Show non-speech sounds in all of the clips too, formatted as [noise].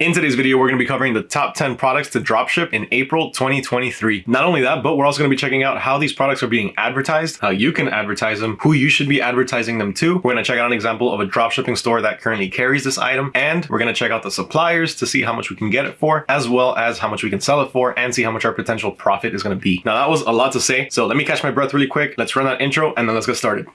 In today's video, we're going to be covering the top 10 products to dropship in April 2023. Not only that, but we're also going to be checking out how these products are being advertised, how you can advertise them, who you should be advertising them to. We're going to check out an example of a dropshipping store that currently carries this item, and we're going to check out the suppliers to see how much we can get it for, as well as how much we can sell it for, and see how much our potential profit is going to be. Now, that was a lot to say, so let me catch my breath really quick. Let's run that intro, and then let's get started.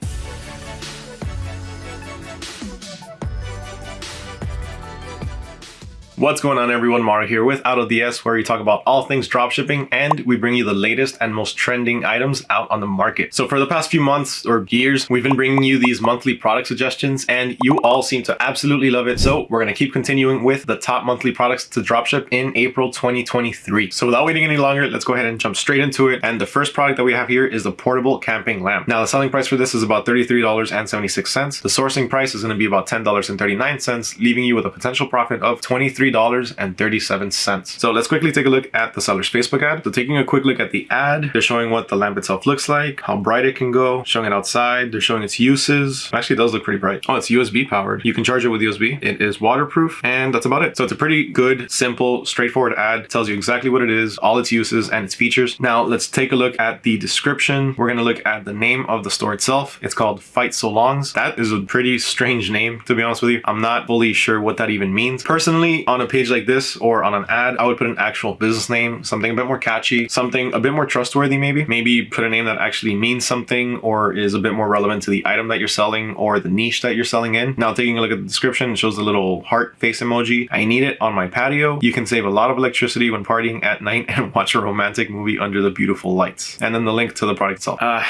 What's going on everyone, Mario here with AutoDS where we talk about all things dropshipping and we bring you the latest and most trending items out on the market. So for the past few months or years, we've been bringing you these monthly product suggestions and you all seem to absolutely love it. So we're going to keep continuing with the top monthly products to dropship in April 2023. So without waiting any longer, let's go ahead and jump straight into it. And the first product that we have here is the portable camping lamp. Now the selling price for this is about $33.76. The sourcing price is going to be about $10.39, leaving you with a potential profit of 23 $3.37. So let's quickly take a look at the seller's Facebook ad. So taking a quick look at the ad, they're showing what the lamp itself looks like, how bright it can go, showing it outside, they're showing its uses. It actually does look pretty bright. Oh, it's USB powered. You can charge it with USB. It is waterproof and that's about it. So it's a pretty good, simple, straightforward ad. It tells you exactly what it is, all its uses and its features. Now let's take a look at the description. We're going to look at the name of the store itself. It's called Fight So Longs. That is a pretty strange name, to be honest with you. I'm not fully sure what that even means. Personally, on a page like this or on an ad, I would put an actual business name, something a bit more catchy, something a bit more trustworthy maybe. Maybe put a name that actually means something or is a bit more relevant to the item that you're selling or the niche that you're selling in. Now taking a look at the description, it shows the little heart face emoji. I need it on my patio. You can save a lot of electricity when partying at night [laughs] and watch a romantic movie under the beautiful lights. And then the link to the product itself. Uh,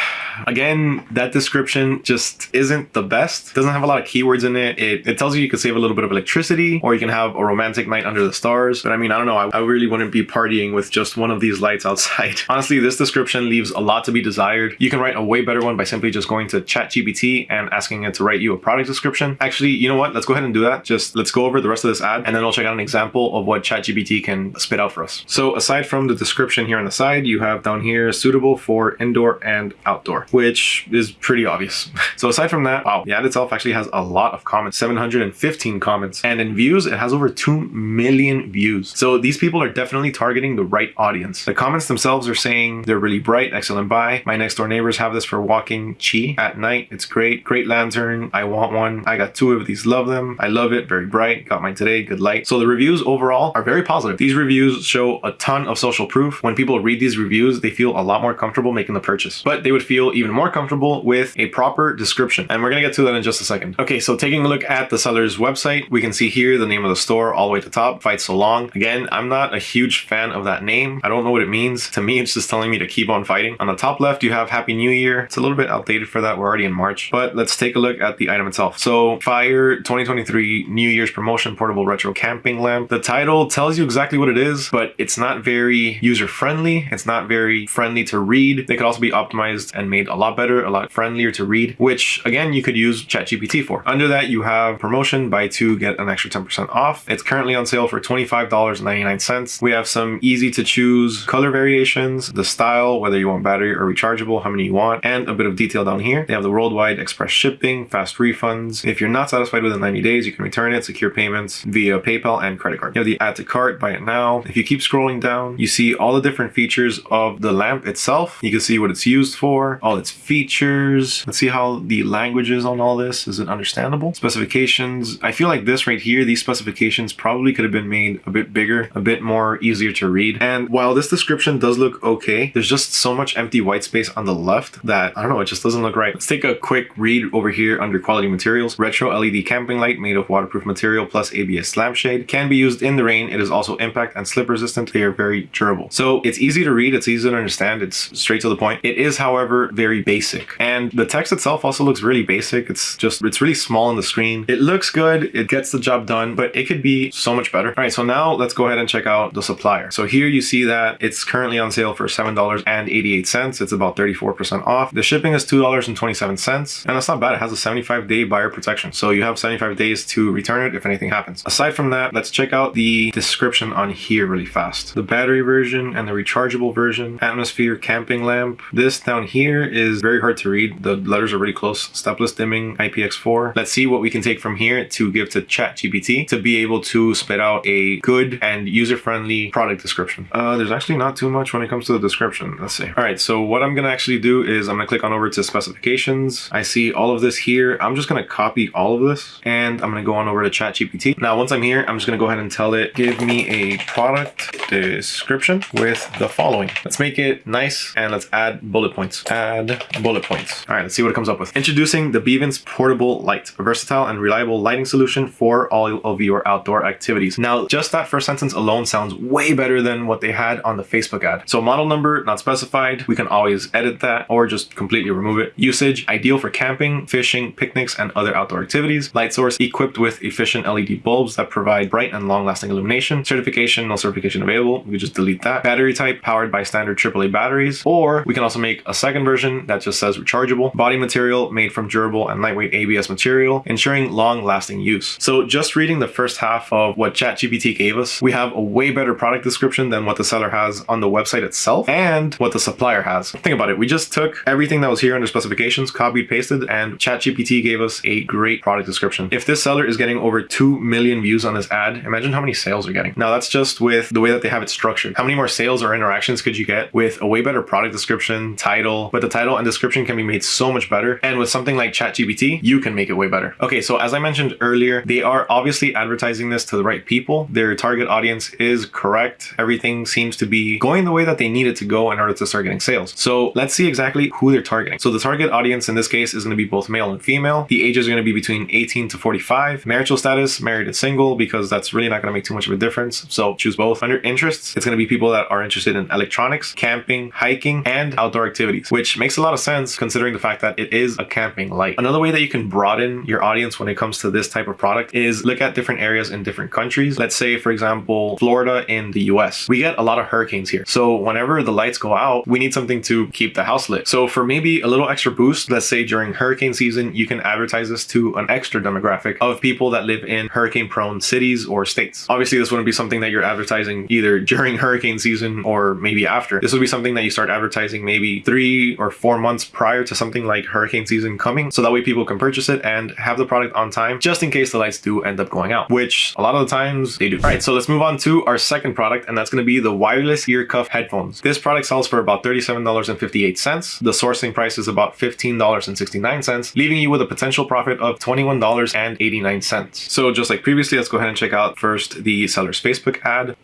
again, that description just isn't the best. Doesn't have a lot of keywords in it. It, it tells you you can save a little bit of electricity or you can have a romantic night under the stars. But I mean, I don't know. I, I really wouldn't be partying with just one of these lights outside. [laughs] Honestly, this description leaves a lot to be desired. You can write a way better one by simply just going to ChatGPT and asking it to write you a product description. Actually, you know what? Let's go ahead and do that. Just let's go over the rest of this ad and then I'll check out an example of what ChatGPT can spit out for us. So aside from the description here on the side, you have down here suitable for indoor and outdoor, which is pretty obvious. [laughs] so aside from that, wow, the ad itself actually has a lot of comments, 715 comments. And in views, it has over 2 million views. So these people are definitely targeting the right audience. The comments themselves are saying they're really bright, excellent buy. My next door neighbors have this for walking chi at night. It's great. Great lantern. I want one. I got two of these. Love them. I love it. Very bright. Got mine today. Good light. So the reviews overall are very positive. These reviews show a ton of social proof. When people read these reviews, they feel a lot more comfortable making the purchase. But they would feel even more comfortable with a proper description. And we're going to get to that in just a second. Okay, so taking a look at the seller's website, we can see here the name of the store all way to the top fight so long. Again, I'm not a huge fan of that name. I don't know what it means. To me, it's just telling me to keep on fighting. On the top left, you have Happy New Year. It's a little bit outdated for that. We're already in March, but let's take a look at the item itself. So Fire 2023 New Year's Promotion Portable Retro Camping Lamp. The title tells you exactly what it is, but it's not very user-friendly. It's not very friendly to read. They could also be optimized and made a lot better, a lot friendlier to read, which again, you could use ChatGPT for. Under that, you have promotion, buy two, get an extra 10% off. It's currently on sale for $25.99. We have some easy to choose color variations, the style, whether you want battery or rechargeable, how many you want, and a bit of detail down here. They have the worldwide express shipping, fast refunds. If you're not satisfied within 90 days, you can return it, secure payments via PayPal and credit card. You have the add to cart, buy it now. If you keep scrolling down, you see all the different features of the lamp itself. You can see what it's used for, all its features. Let's see how the languages on all this. Is it understandable? Specifications. I feel like this right here, these specifications probably could have been made a bit bigger, a bit more easier to read. And while this description does look okay, there's just so much empty white space on the left that, I don't know, it just doesn't look right. Let's take a quick read over here under quality materials. Retro LED camping light made of waterproof material plus ABS lampshade. Can be used in the rain. It is also impact and slip resistant. They are very durable. So it's easy to read. It's easy to understand. It's straight to the point. It is, however, very basic. And the text itself also looks really basic. It's just, it's really small on the screen. It looks good. It gets the job done, but it could be so much better. All right, so now let's go ahead and check out the supplier. So here you see that it's currently on sale for $7.88. It's about 34% off. The shipping is $2.27 and that's not bad. It has a 75 day buyer protection. So you have 75 days to return it if anything happens. Aside from that, let's check out the description on here really fast. The battery version and the rechargeable version, atmosphere camping lamp. This down here is very hard to read. The letters are really close. Stepless dimming IPX4. Let's see what we can take from here to give to ChatGPT to be able to spit out a good and user-friendly product description. Uh, there's actually not too much when it comes to the description. Let's see. All right, so what I'm gonna actually do is I'm gonna click on over to specifications. I see all of this here. I'm just gonna copy all of this and I'm gonna go on over to ChatGPT. Now, once I'm here, I'm just gonna go ahead and tell it, give me a product description with the following. Let's make it nice and let's add bullet points. Add bullet points. All right, let's see what it comes up with. Introducing the Beavens Portable Light, a versatile and reliable lighting solution for all of your outdoor activities. Now, just that first sentence alone sounds way better than what they had on the Facebook ad. So model number, not specified. We can always edit that or just completely remove it. Usage, ideal for camping, fishing, picnics, and other outdoor activities. Light source equipped with efficient LED bulbs that provide bright and long-lasting illumination. Certification, no certification available. We just delete that. Battery type, powered by standard AAA batteries. Or we can also make a second version that just says rechargeable. Body material made from durable and lightweight ABS material, ensuring long-lasting use. So just reading the first half of what ChatGPT gave us, we have a way better product description than what the seller has on the website itself and what the supplier has. Think about it. We just took everything that was here under specifications, copied, pasted, and ChatGPT gave us a great product description. If this seller is getting over 2 million views on this ad, imagine how many sales are getting. Now that's just with the way that they have it structured. How many more sales or interactions could you get with a way better product description, title, but the title and description can be made so much better. And with something like ChatGPT, you can make it way better. Okay, so as I mentioned earlier, they are obviously advertising this to the right people. Their target audience is correct. Everything seems to be going the way that they need it to go in order to start getting sales. So let's see exactly who they're targeting. So the target audience in this case is going to be both male and female. The ages are going to be between 18 to 45. Marital status, married and single, because that's really not going to make too much of a difference. So choose both. Under interests, it's going to be people that are interested in electronics, camping, hiking, and outdoor activities, which makes a lot of sense considering the fact that it is a camping light. Another way that you can broaden your audience when it comes to this type of product is look at different areas in different countries. Let's say, for example, Florida in the US. We get a lot of hurricanes here. So whenever the lights go out, we need something to keep the house lit. So for maybe a little extra boost, let's say during hurricane season, you can advertise this to an extra demographic of people that live in hurricane prone cities or states. Obviously, this wouldn't be something that you're advertising either [laughs] during hurricane season or maybe after. This would be something that you start advertising maybe three or four months prior to something like hurricane season coming. So that way people can purchase it and have the product on time just in case the lights do end up going out, which a lot of the times they do. All right, so let's move on to our second product and that's going to be the wireless ear cuff headphones. This product sells for about $37.58. The sourcing price is about $15.69, leaving you with a potential profit of $21.89. So just like previously, let's go ahead and check out first the seller's Facebook ad.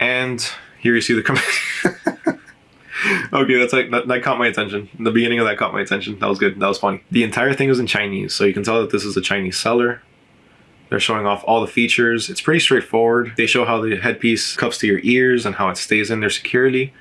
And here you see the comment. [laughs] okay, that's like that, that caught my attention. The beginning of that caught my attention. That was good. That was funny. The entire thing was in Chinese, so you can tell that this is a Chinese seller. They're showing off all the features. It's pretty straightforward. They show how the headpiece cups to your ears and how it stays in there securely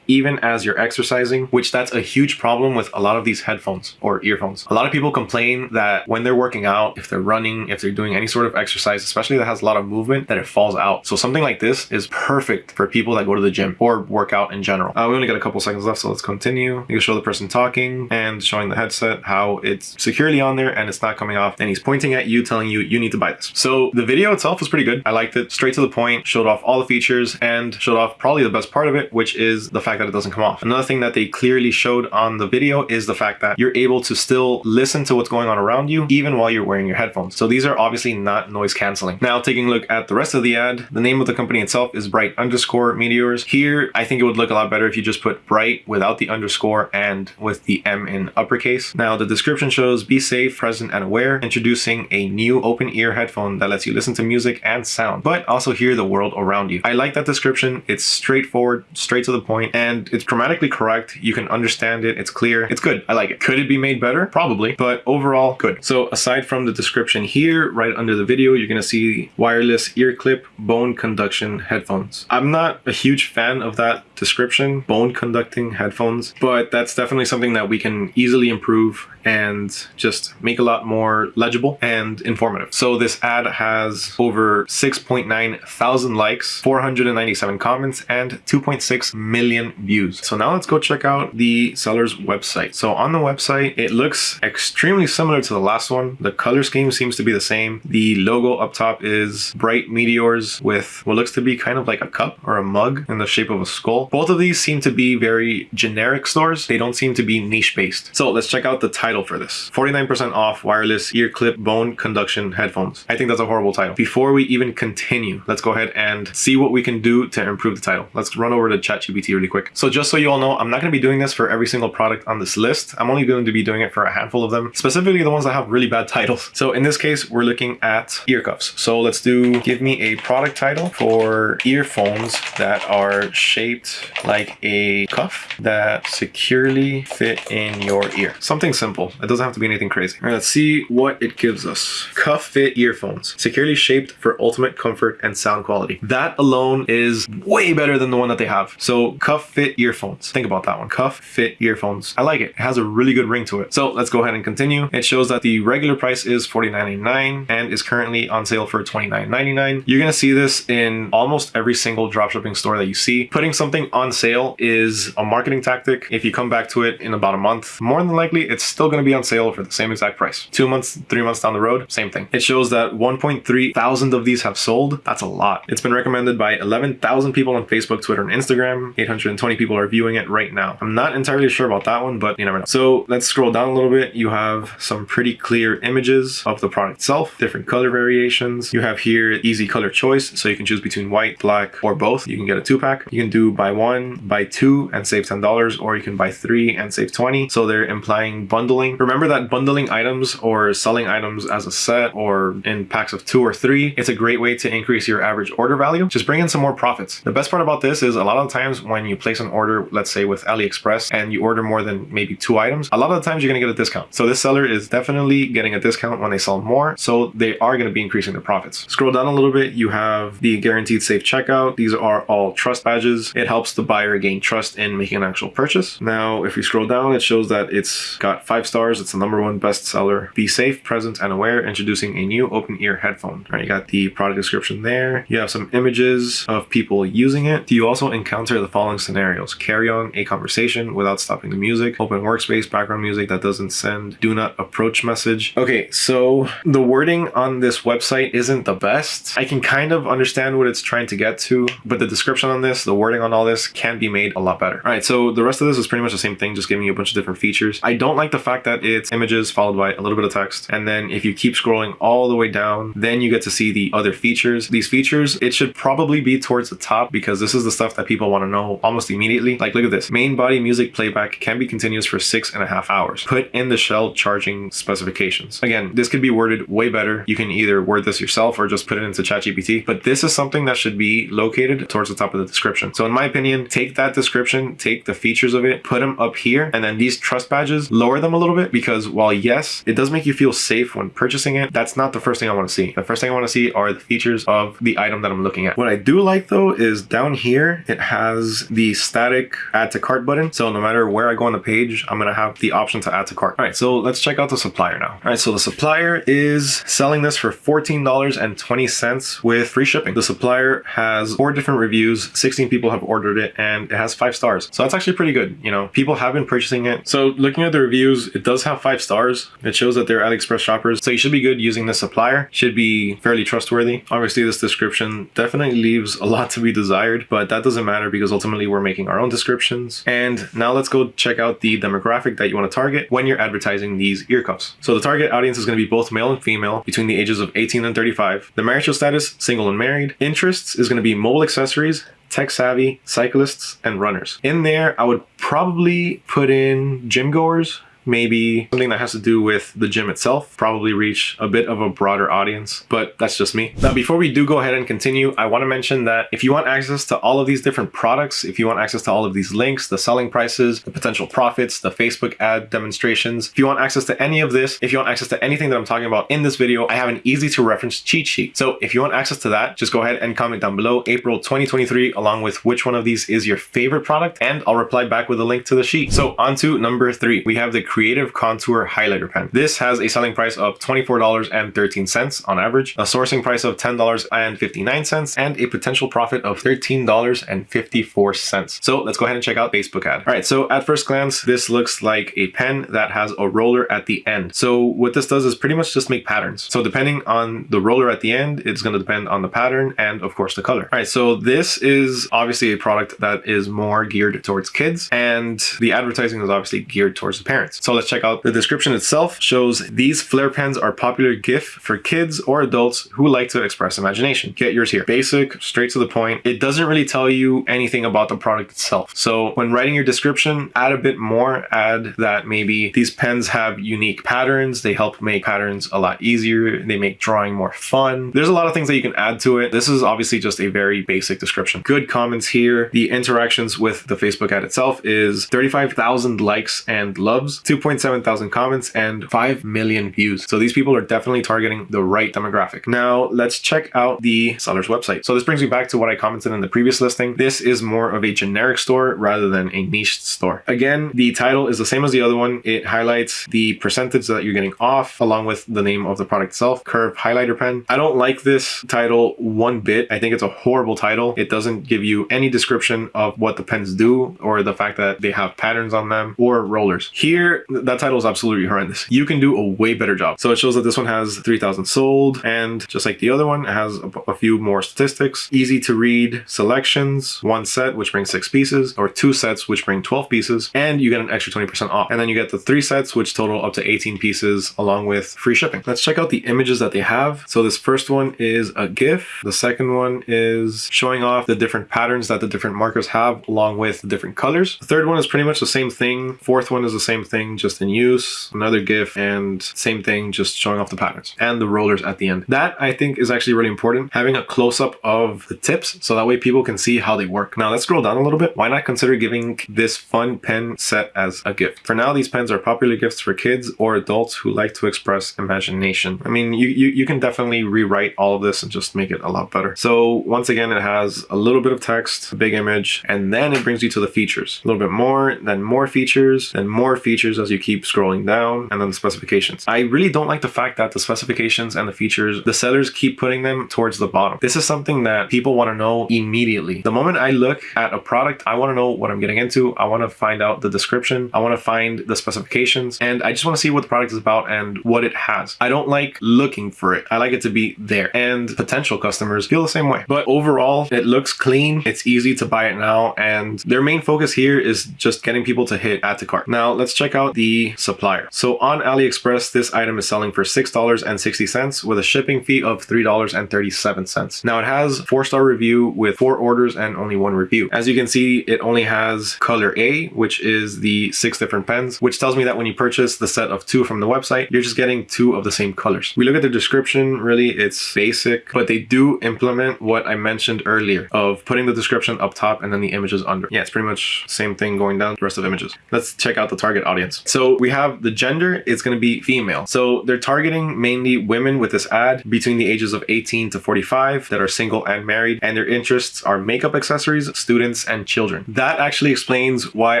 even as you're exercising, which that's a huge problem with a lot of these headphones or earphones. A lot of people complain that when they're working out, if they're running, if they're doing any sort of exercise, especially that has a lot of movement, that it falls out. So something like this is perfect for people that go to the gym or work out in general. Uh, we only got a couple seconds left, so let's continue. You can show the person talking and showing the headset how it's securely on there and it's not coming off. And he's pointing at you, telling you, you need to buy this. So the video itself was pretty good. I liked it. Straight to the point, showed off all the features and showed off probably the best part of it, which is the fact fact that it doesn't come off. Another thing that they clearly showed on the video is the fact that you're able to still listen to what's going on around you even while you're wearing your headphones. So these are obviously not noise canceling. Now taking a look at the rest of the ad, the name of the company itself is Bright underscore Meteors. Here, I think it would look a lot better if you just put Bright without the underscore and with the M in uppercase. Now the description shows be safe, present, and aware, introducing a new open ear headphone that lets you listen to music and sound, but also hear the world around you. I like that description. It's straightforward, straight to the point, and and it's grammatically correct. You can understand it. It's clear. It's good. I like it. Could it be made better? Probably, but overall good. So aside from the description here, right under the video, you're going to see wireless ear clip bone conduction headphones. I'm not a huge fan of that description, bone conducting headphones, but that's definitely something that we can easily improve and just make a lot more legible and informative. So this ad has over 6.9 thousand likes, 497 comments, and 2.6 million views. So now let's go check out the seller's website. So on the website, it looks extremely similar to the last one. The color scheme seems to be the same. The logo up top is bright meteors with what looks to be kind of like a cup or a mug in the shape of a skull. Both of these seem to be very generic stores. They don't seem to be niche based. So let's check out the title for this. 49% off wireless ear clip bone conduction headphones. I think that's a horrible title. Before we even continue, let's go ahead and see what we can do to improve the title. Let's run over to ChatGPT really quick. So just so you all know, I'm not going to be doing this for every single product on this list. I'm only going to be doing it for a handful of them, specifically the ones that have really bad titles. So in this case, we're looking at ear cuffs. So let's do give me a product title for earphones that are shaped like a cuff that securely fit in your ear. Something simple. It doesn't have to be anything crazy. All right, let's see what it gives us. Cuff fit earphones, securely shaped for ultimate comfort and sound quality. That alone is way better than the one that they have. So cuff fit earphones. Think about that one. Cuff fit earphones. I like it. It has a really good ring to it. So let's go ahead and continue. It shows that the regular price is $49.99 and is currently on sale for $29.99. You're gonna see this in almost every single dropshipping store that you see. Putting something on sale is a marketing tactic. If you come back to it in about a month, more than likely it's still gonna be on sale for the same exact price. Two months, three months down the road, same thing. It shows that 1.3 thousand of these have sold. That's a lot. It's been recommended by 11,000 people on Facebook, Twitter, and Instagram. 820 people are viewing it right now. I'm not entirely sure about that one, but you never know. So let's scroll down a little bit. You have some pretty clear images of the product itself, different color variations. You have here easy color choice, so you can choose between white, black, or both. You can get a two pack. You can do buy one, buy two, and save $10, or you can buy three and save 20. So they're implying bundling. Remember that bundling items or selling items as a set or in packs of two or three, it's a great way to increase your average order value. Just bring in some more profits. The best part about this is a lot of times when you place an order, let's say with AliExpress, and you order more than maybe two items, a lot of the times you're gonna get a discount. So this seller is definitely getting a discount when they sell more. So they are gonna be increasing their profits. Scroll down a little bit, you have the guaranteed safe checkout. These are all trust badges. It helps the buyer gain trust in making an actual purchase. Now, if we scroll down, it shows that it's got five stars. It's the number one bestseller. Be safe, present, and aware, introducing a new open ear headphone. All right, you got the product description there. You have some images of people using it. Do you also encounter the following scenarios? Carry on a conversation without stopping the music, open workspace, background music that doesn't send, do not approach message. Okay, so the wording on this website isn't the best. I can kind of understand what it's trying to get to, but the description on this, the wording on all this can be made a lot better. All right, so the rest of this is pretty much the same thing, just giving you a bunch of different features. I don't like the fact that it's images followed by a little bit of text. And then if you keep scrolling all the way down, then you get to see the other features. These features, it should probably be towards the top because this is the stuff that people want to know almost immediately. Like, look at this. Main body music playback can be continuous for six and a half hours. Put in the shell charging specifications. Again, this could be worded way better. You can either word this yourself or just put it into ChatGPT, but this is something that should be located towards the top of the description. So in my opinion, take that description, take the features of it, put them up here, and then these trust badges, lower them a little bit because while yes, it does make you feel safe when purchasing it, that's not the first thing I want to see. The first thing I want to see are the features of the item that I'm looking at. What I do like though is down here, it has the static add to cart button. So no matter where I go on the page, I'm going to have the option to add to cart. All right, so let's check out the supplier now. All right, so the supplier is selling this for $14.20 with free shipping. The supplier has four different reviews, 16 people have ordered it, and it has five stars. So that's actually pretty good. You know, people have been purchasing it. So looking at the reviews, it does have five stars. It shows that they're AliExpress shoppers. So you should be good using this supplier, should be fairly trustworthy. Obviously, this description definitely leaves a lot to be desired, but that doesn't matter because ultimately we're making our own descriptions. And now let's go check out the demographic that you want to target when you're advertising these ear cuffs. So the target audience is going to be both male and female between the ages of 18 and 35. The marital status, single and married. Interests is going to be mobile accessories, tech savvy, cyclists, and runners. In there, I would probably put in gym goers, maybe something that has to do with the gym itself, probably reach a bit of a broader audience, but that's just me. Now, before we do go ahead and continue, I want to mention that if you want access to all of these different products, if you want access to all of these links, the selling prices, the potential profits, the Facebook ad demonstrations, if you want access to any of this, if you want access to anything that I'm talking about in this video, I have an easy to reference cheat sheet. So if you want access to that, just go ahead and comment down below April 2023 along with which one of these is your favorite product and I'll reply back with a link to the sheet. So on to number three, we have the Creative Contour Highlighter Pen. This has a selling price of $24.13 on average, a sourcing price of $10.59, and a potential profit of $13.54. So let's go ahead and check out Facebook ad. All right, so at first glance, this looks like a pen that has a roller at the end. So what this does is pretty much just make patterns. So depending on the roller at the end, it's going to depend on the pattern and of course the color. All right, so this is obviously a product that is more geared towards kids and the advertising is obviously geared towards the parents. So let's check out the description itself shows these flare pens are popular gift for kids or adults who like to express imagination. Get yours here. Basic, straight to the point. It doesn't really tell you anything about the product itself. So when writing your description, add a bit more, add that maybe these pens have unique patterns. They help make patterns a lot easier. They make drawing more fun. There's a lot of things that you can add to it. This is obviously just a very basic description. Good comments here. The interactions with the Facebook ad itself is 35,000 likes and loves, 2.7 thousand comments and 5 million views. So these people are definitely targeting the right demographic. Now let's check out the seller's website. So this brings me back to what I commented in the previous listing. This is more of a generic store rather than a niche store. Again, the title is the same as the other one. It highlights the percentage that you're getting off along with the name of the product itself, Curve Highlighter Pen. I don't like this title one bit. I think it's a horrible title. It doesn't give you any description of what the pens do or the fact that they have patterns on them or rollers. Here, that title is absolutely horrendous. You can do a way better job. So it shows that this one has 3,000 sold and just like the other one, it has a, a few more statistics. Easy to read selections, one set, which brings six pieces, or two sets, which bring 12 pieces, and you get an extra 20% off. And then you get the three sets, which total up to 18 pieces along with free shipping. Let's check out the images that they have. So this first one is a GIF. The second one is showing off the different patterns that the different markers have along with the different colors. The third one is pretty much the same thing. Fourth one is the same thing, just in use. Another GIF and same thing, just showing off the patterns and the rollers at the end. That I think is actually really important. Having a close up of the tips so that way people can see how they work. Now let's scroll down a little bit. Why not consider giving this fun pen set as a gift? For now, these pens are popular gifts for kids or adults who like to express imagination. I mean, you, you, you can definitely rewrite all of this and just make it a lot better. So once again, it has a little bit of text, a big image, and then it brings you to the features. A little bit more, then more features, then more features as you keep scrolling down, and then the specifications. I really don't like the fact that the specifications and the features, the sellers keep putting them towards the bottom. This is something that people want to know immediately. The moment I look at a product, I want to know what I'm getting into. I want to find out the description. I want to find the specifications, and I just want to see what the product is about and what it has. I don't like looking for it. I like it to be there. And potential customers feel the same way. But overall, it looks clean. It's easy to buy it now. And their main focus here is just getting people to hit add to cart. Now let's check out the supplier. So on AliExpress, this item is selling for $6.60 with a shipping fee of $3.37. Now it has four star review with four orders and only one review. As you can see, it only has color A, which is the six different pens, which tells me that when you purchase the set of two from the website, you're just getting two of the same colors. We look at the description, really it's basic, but they do implement what I mentioned earlier of putting the description up top and then the images under. Yeah, it's pretty much same thing going down the rest of images. Let's check out the target audience. So we have the gender, it's going to be female. So they're targeting mainly women with this ad between the ages of 18 to 45 that are single and married, and their interests are makeup accessories, students, and children. That actually explains why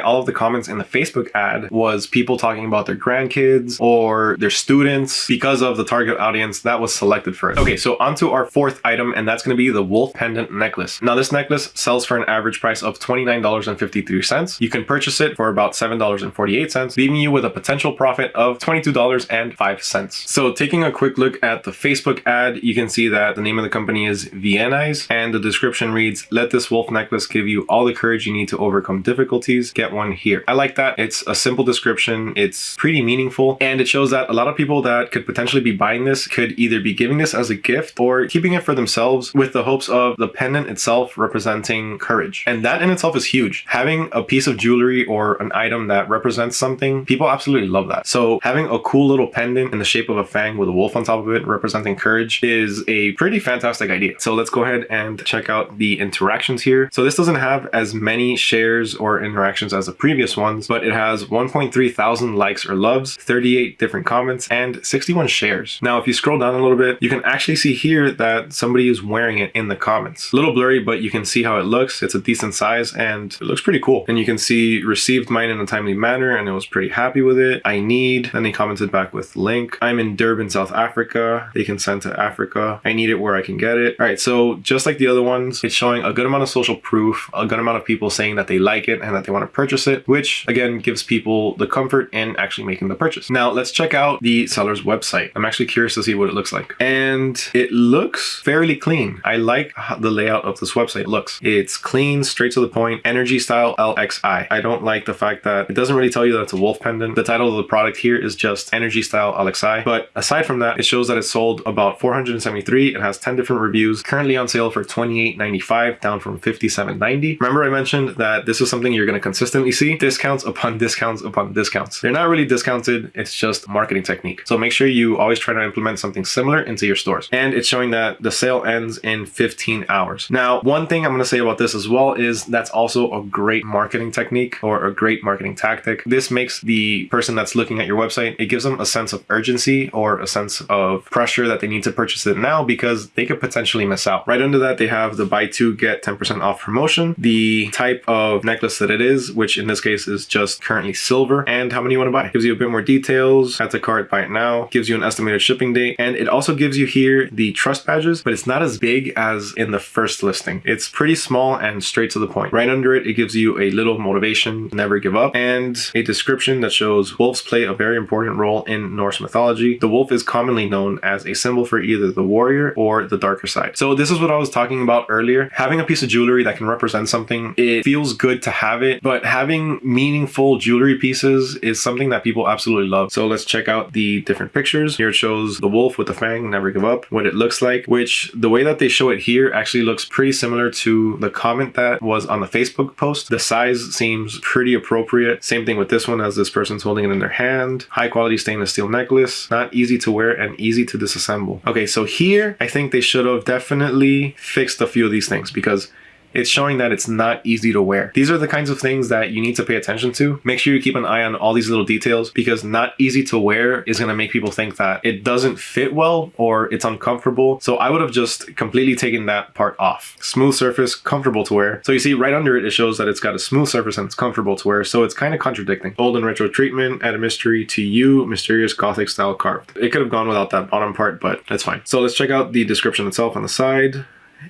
all of the comments in the Facebook ad was people talking about their grandkids or their students because of the target audience that was selected for it. Okay, so onto our fourth item, and that's going to be the wolf pendant necklace. Now this necklace sells for an average price of $29.53. You can purchase it for about $7.48, leaving you with a potential profit of $22.05. So taking a quick look at the Facebook ad, you can see that the name of the company is Viennize and the description reads, let this wolf necklace give you all the courage you need to overcome difficulties. Get one here. I like that. It's a simple description. It's pretty meaningful and it shows that a lot of people that could potentially be buying this could either be giving this as a gift or keeping it for themselves with the hopes of the pendant itself representing courage. And that in itself is huge. Having a piece of jewelry or an item that represents something, people absolutely love that. So having a cool little pendant in the shape of a fang with a wolf on top of it representing courage is a pretty fantastic idea. So let's go ahead and check out the interactions here. So this doesn't have as many shares or interactions as the previous ones, but it has 1.3 thousand likes or loves, 38 different comments, and 61 shares. Now, if you scroll down a little bit, you can actually see here that somebody is wearing it in the comments. A little blurry, but you can see how it looks. It's a decent size and it looks pretty cool. And you can see received mine in a timely manner and it was pretty pretty happy with it. I need, then they commented back with link. I'm in Durban, South Africa. They can send to Africa. I need it where I can get it. All right, so just like the other ones, it's showing a good amount of social proof, a good amount of people saying that they like it and that they want to purchase it, which again gives people the comfort in actually making the purchase. Now let's check out the seller's website. I'm actually curious to see what it looks like. And it looks fairly clean. I like the layout of this website looks. It's clean, straight to the point, energy style LXI. I don't like the fact that it doesn't really tell you that it's a wolf pendant. The title of the product here is just energy style LXI. But aside from that, it shows that it sold about 473. It has 10 different reviews, currently on sale for $28.95, down from $57.90. Remember I mentioned that this is something you're going to consistently see discounts upon discounts upon discounts. They're not really discounted. It's just marketing technique. So make sure you always try to implement something similar into your stores. And it's showing that the sale ends in 15 hours. Now, one thing I'm going to say about this as well is that's also a great marketing technique or a great marketing tactic. This makes the person that's looking at your website, it gives them a sense of urgency or a sense of pressure that they need to purchase it now because they could potentially miss out. Right under that, they have the buy two, get 10% off promotion, the type of necklace that it is, which in this case is just currently silver, and how many you want to buy. Gives you a bit more details, add to cart, buy it now, gives you an estimated shipping date, and it also gives you here the trust badges, but it's not as big as in the first listing. It's pretty small and straight to the point. Right under it, it gives you a little motivation, never give up, and a description that shows wolves play a very important role in Norse mythology. The wolf is commonly known as a symbol for either the warrior or the darker side. So this is what I was talking about earlier. Having a piece of jewelry that can represent something, it feels good to have it, but having meaningful jewelry pieces is something that people absolutely love. So let's check out the different pictures. Here it shows the wolf with the fang, never give up, what it looks like, which the way that they show it here actually looks pretty similar to the comment that was on the Facebook post. The size seems pretty appropriate. Same thing with this one as this person's holding it in their hand. High quality stainless steel necklace, not easy to wear and easy to disassemble. Okay, so here I think they should have definitely fixed a few of these things because it's showing that it's not easy to wear. These are the kinds of things that you need to pay attention to. Make sure you keep an eye on all these little details because not easy to wear is going to make people think that it doesn't fit well or it's uncomfortable. So I would have just completely taken that part off. Smooth surface, comfortable to wear. So you see right under it, it shows that it's got a smooth surface and it's comfortable to wear. So it's kind of contradicting. Old and retro treatment, add a mystery to you, mysterious gothic style carved. It could have gone without that bottom part, but that's fine. So let's check out the description itself on the side.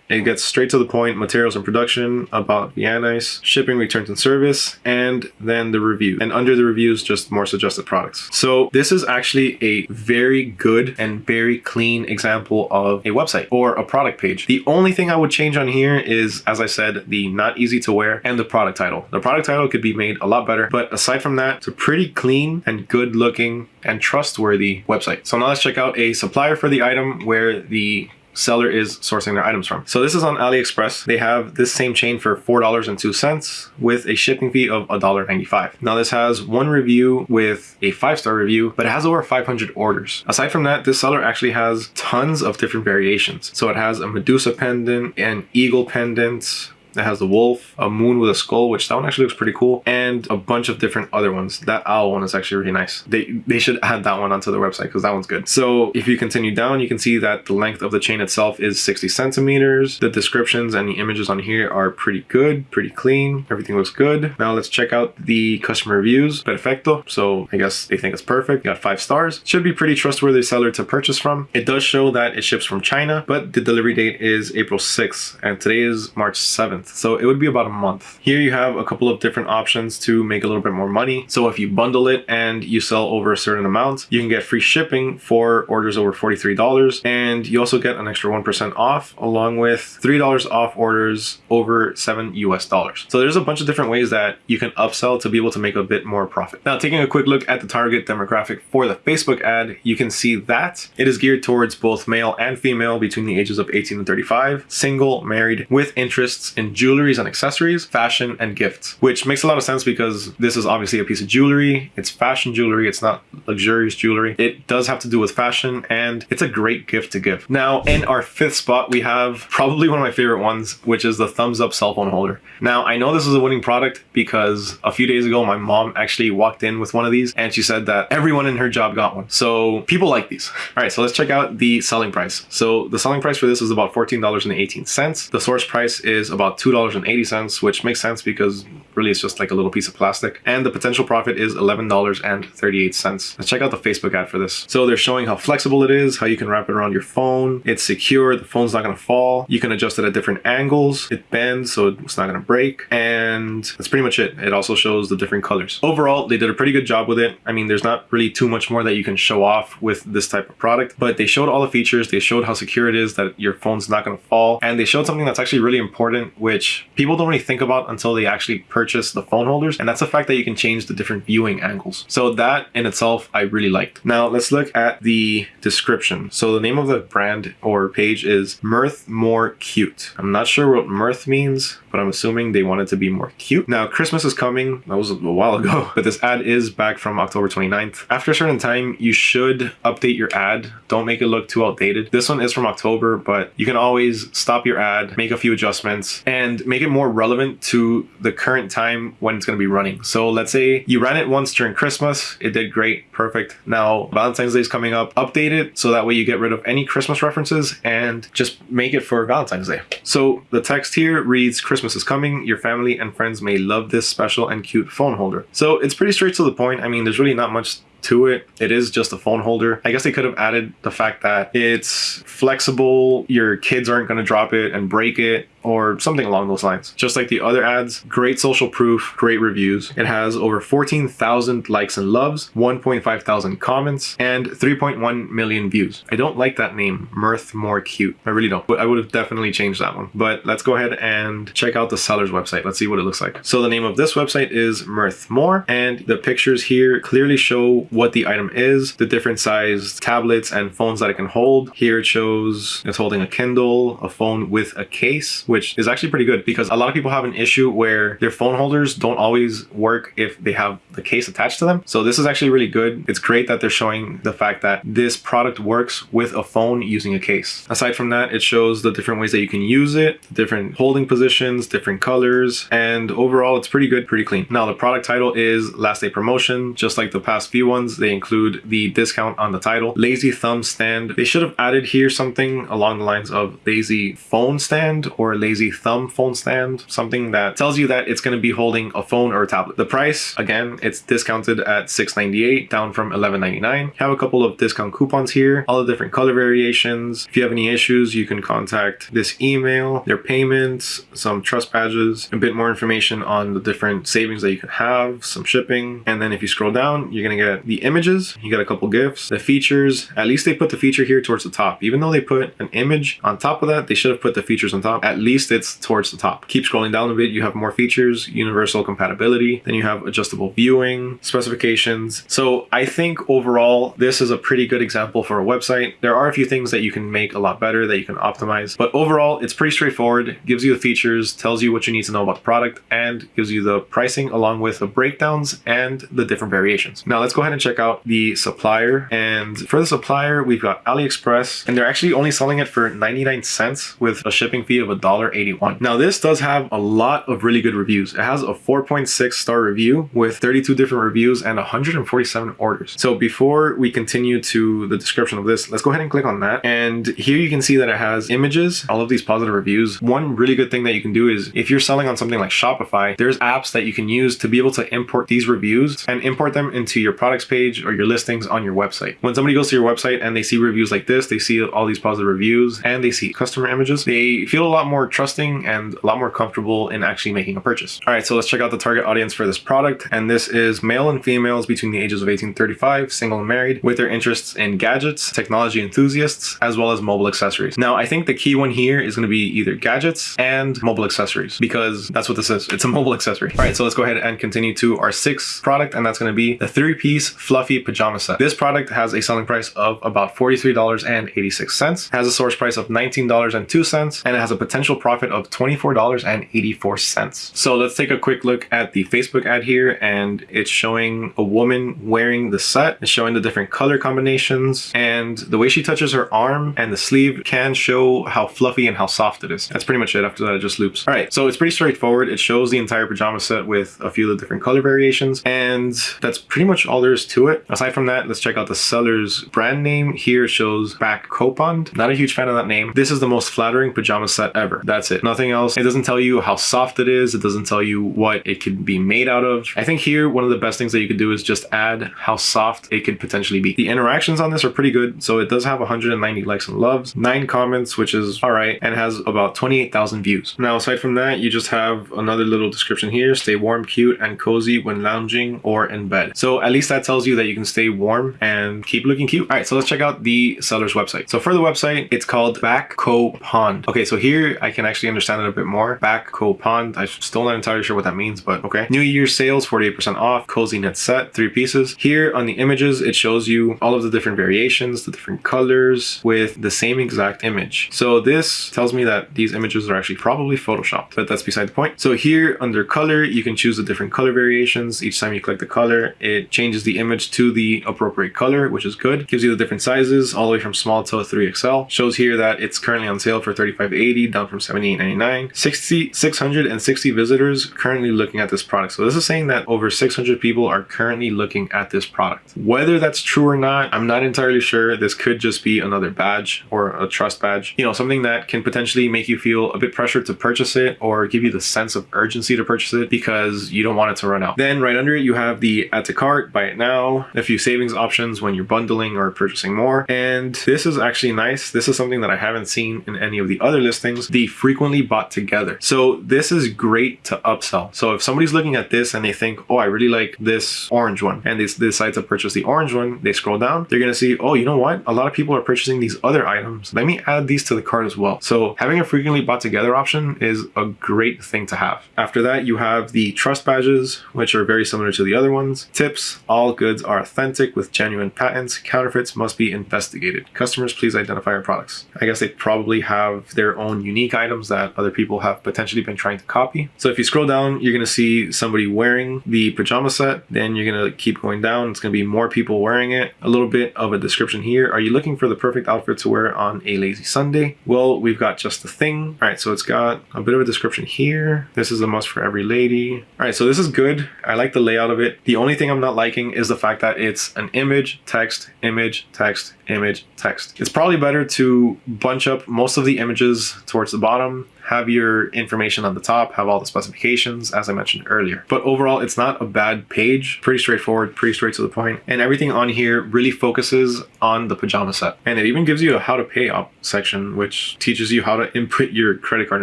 It gets straight to the point, materials and production, about Viannis, shipping, returns and service, and then the review. And under the reviews, just more suggested products. So this is actually a very good and very clean example of a website or a product page. The only thing I would change on here is, as I said, the not easy to wear and the product title. The product title could be made a lot better, but aside from that, it's a pretty clean and good looking and trustworthy website. So now let's check out a supplier for the item where the seller is sourcing their items from. So this is on AliExpress. They have this same chain for $4.02 with a shipping fee of $1.95. Now this has one review with a five-star review, but it has over 500 orders. Aside from that, this seller actually has tons of different variations. So it has a Medusa pendant, an eagle pendant, that has the wolf, a moon with a skull, which that one actually looks pretty cool, and a bunch of different other ones. That owl one is actually really nice. They they should add that one onto their website because that one's good. So if you continue down, you can see that the length of the chain itself is 60 centimeters. The descriptions and the images on here are pretty good, pretty clean. Everything looks good. Now let's check out the customer reviews. Perfecto. So I guess they think it's perfect. Got five stars. Should be pretty trustworthy seller to purchase from. It does show that it ships from China, but the delivery date is April 6th and today is March 7th. So it would be about a month. Here you have a couple of different options to make a little bit more money. So if you bundle it and you sell over a certain amount, you can get free shipping for orders over $43. And you also get an extra 1% off along with $3 off orders over seven US dollars. So there's a bunch of different ways that you can upsell to be able to make a bit more profit. Now taking a quick look at the target demographic for the Facebook ad, you can see that it is geared towards both male and female between the ages of 18 and 35, single, married, with interests in jewelries and accessories, fashion, and gifts, which makes a lot of sense because this is obviously a piece of jewelry. It's fashion jewelry. It's not luxurious jewelry. It does have to do with fashion and it's a great gift to give. Now, in our fifth spot, we have probably one of my favorite ones, which is the thumbs up cell phone holder. Now, I know this is a winning product because a few days ago, my mom actually walked in with one of these and she said that everyone in her job got one. So people like these. [laughs] All right, so let's check out the selling price. So the selling price for this is about $14.18. The source price is about about $2.80, which makes sense because really it's just like a little piece of plastic. And the potential profit is $11.38. Let's check out the Facebook ad for this. So they're showing how flexible it is, how you can wrap it around your phone. It's secure, the phone's not gonna fall. You can adjust it at different angles. It bends, so it's not gonna break. And that's pretty much it. It also shows the different colors. Overall, they did a pretty good job with it. I mean, there's not really too much more that you can show off with this type of product, but they showed all the features. They showed how secure it is, that your phone's not gonna fall. And they showed something that's actually really important, which people don't really think about until they actually purchase the phone holders. And that's the fact that you can change the different viewing angles. So that in itself, I really liked. Now let's look at the description. So the name of the brand or page is Mirth More Cute. I'm not sure what mirth means, but I'm assuming they wanted it to be more cute. Now, Christmas is coming. That was a while ago, [laughs] but this ad is back from October 29th. After a certain time, you should update your ad. Don't make it look too outdated. This one is from October, but you can always stop your ad, make a few adjustments, and make it more relevant to the current time when it's going to be running. So let's say you ran it once during Christmas. It did great. Perfect. Now, Valentine's Day is coming up. Update it so that way you get rid of any Christmas references and just make it for Valentine's Day. So the text here reads Christmas is coming, your family and friends may love this special and cute phone holder. So it's pretty straight to the point. I mean, there's really not much to it. It is just a phone holder. I guess they could have added the fact that it's flexible, your kids aren't going to drop it and break it or something along those lines. Just like the other ads, great social proof, great reviews. It has over 14,000 likes and loves, 1.5 thousand comments, and 3.1 million views. I don't like that name, Mirth More Cute. I really don't, but I would have definitely changed that one. But let's go ahead and check out the seller's website. Let's see what it looks like. So the name of this website is Mirth More, and the pictures here clearly show what the item is, the different size tablets and phones that it can hold. Here it shows it's holding a Kindle, a phone with a case, which is actually pretty good because a lot of people have an issue where their phone holders don't always work if they have the case attached to them. So this is actually really good. It's great that they're showing the fact that this product works with a phone using a case. Aside from that, it shows the different ways that you can use it, different holding positions, different colors, and overall it's pretty good, pretty clean. Now the product title is last day promotion, just like the past few ones, they include the discount on the title. Lazy thumb stand. They should have added here something along the lines of lazy phone stand or lazy thumb phone stand, something that tells you that it's going to be holding a phone or a tablet. The price, again, it's discounted at $6.98 down from $11.99. Have a couple of discount coupons here, all the different color variations. If you have any issues, you can contact this email, their payments, some trust badges, a bit more information on the different savings that you can have, some shipping. And then if you scroll down, you're going to get the images, you got a couple gifts, the features, at least they put the feature here towards the top. Even though they put an image on top of that, they should have put the features on top. At least it's towards the top. Keep scrolling down a bit, you have more features, universal compatibility, then you have adjustable viewing, specifications. So I think overall, this is a pretty good example for a website. There are a few things that you can make a lot better that you can optimize, but overall, it's pretty straightforward, gives you the features, tells you what you need to know about the product, and gives you the pricing along with the breakdowns and the different variations. Now let's go ahead and check out the supplier. And for the supplier, we've got AliExpress, and they're actually only selling it for 99 cents with a shipping fee of $1.81. Now this does have a lot of really good reviews. It has a 4.6 star review with 32 different reviews and 147 orders. So before we continue to the description of this, let's go ahead and click on that. And here you can see that it has images, all of these positive reviews. One really good thing that you can do is if you're selling on something like Shopify, there's apps that you can use to be able to import these reviews and import them into your products page or your listings on your website. When somebody goes to your website and they see reviews like this, they see all these positive reviews and they see customer images, they feel a lot more trusting and a lot more comfortable in actually making a purchase. All right, so let's check out the target audience for this product. And this is male and females between the ages of 18 35, single and married, with their interests in gadgets, technology enthusiasts, as well as mobile accessories. Now, I think the key one here is going to be either gadgets and mobile accessories because that's what this is. It's a [laughs] mobile accessory. All right, so let's go ahead and continue to our sixth product, and that's going to be the three-piece fluffy pajama set. This product has a selling price of about $43.86, has a source price of $19.02, and it has a potential profit of $24.84. So let's take a quick look at the Facebook ad here, and it's showing a woman wearing the set. It's showing the different color combinations, and the way she touches her arm and the sleeve can show how fluffy and how soft it is. That's pretty much it. After that, it just loops. All right, so it's pretty straightforward. It shows the entire pajama set with a few of the different color variations, and that's pretty much all there is to it. Aside from that, let's check out the seller's brand name. Here shows Back Copond. Not a huge fan of that name. This is the most flattering pajama set ever. That's it. Nothing else. It doesn't tell you how soft it is. It doesn't tell you what it could be made out of. I think here, one of the best things that you could do is just add how soft it could potentially be. The interactions on this are pretty good. So it does have 190 likes and loves, nine comments, which is all right, and has about 28,000 views. Now, aside from that, you just have another little description here. Stay warm, cute, and cozy when lounging or in bed. So at least that tells you that you can stay warm and keep looking cute. All right, so let's check out the seller's website. So for the website, it's called Backco Pond. Okay, so here I can actually understand it a bit more. Backco Pond. I'm still not entirely sure what that means, but okay. New Year sales, 48% off, cozy knit set, three pieces. Here on the images, it shows you all of the different variations, the different colors with the same exact image. So this tells me that these images are actually probably photoshopped, but that's beside the point. So here under color, you can choose the different color variations. Each time you click the color, it changes the image to the appropriate color, which is good. Gives you the different sizes all the way from small to 3XL. Shows here that it's currently on sale for $35.80 down from $78.99. 60, 660 visitors currently looking at this product. So this is saying that over 600 people are currently looking at this product. Whether that's true or not, I'm not entirely sure. This could just be another badge or a trust badge. You know, something that can potentially make you feel a bit pressured to purchase it or give you the sense of urgency to purchase it because you don't want it to run out. Then right under it, you have the add to cart, buy it now, a few savings options when you're bundling or purchasing more. And this is actually nice. This is something that I haven't seen in any of the other listings, the frequently bought together. So this is great to upsell. So if somebody's looking at this and they think, oh, I really like this orange one, and they decide to purchase the orange one, they scroll down, they're going to see, oh, you know what? A lot of people are purchasing these other items. Let me add these to the cart as well. So having a frequently bought together option is a great thing to have. After that, you have the trust badges, which are very similar to the other ones. Tips, all goods are authentic with genuine patents. Counterfeits must be investigated. Customers, please identify your products. I guess they probably have their own unique items that other people have potentially been trying to copy. So if you scroll down, you're going to see somebody wearing the pajama set. Then you're going to keep going down. It's going to be more people wearing it. A little bit of a description here. Are you looking for the perfect outfit to wear on a lazy Sunday? Well, we've got just the thing. All right, so it's got a bit of a description here. This is a must for every lady. All right, so this is good. I like the layout of it. The only thing I'm not liking is the fact that it's an image, text, image, text, image, text. It's probably better to bunch up most of the images towards the bottom have your information on the top, have all the specifications, as I mentioned earlier. But overall, it's not a bad page, pretty straightforward, pretty straight to the point. and everything on here really focuses on the pajama set. And it even gives you a how to pay up section, which teaches you how to input your credit card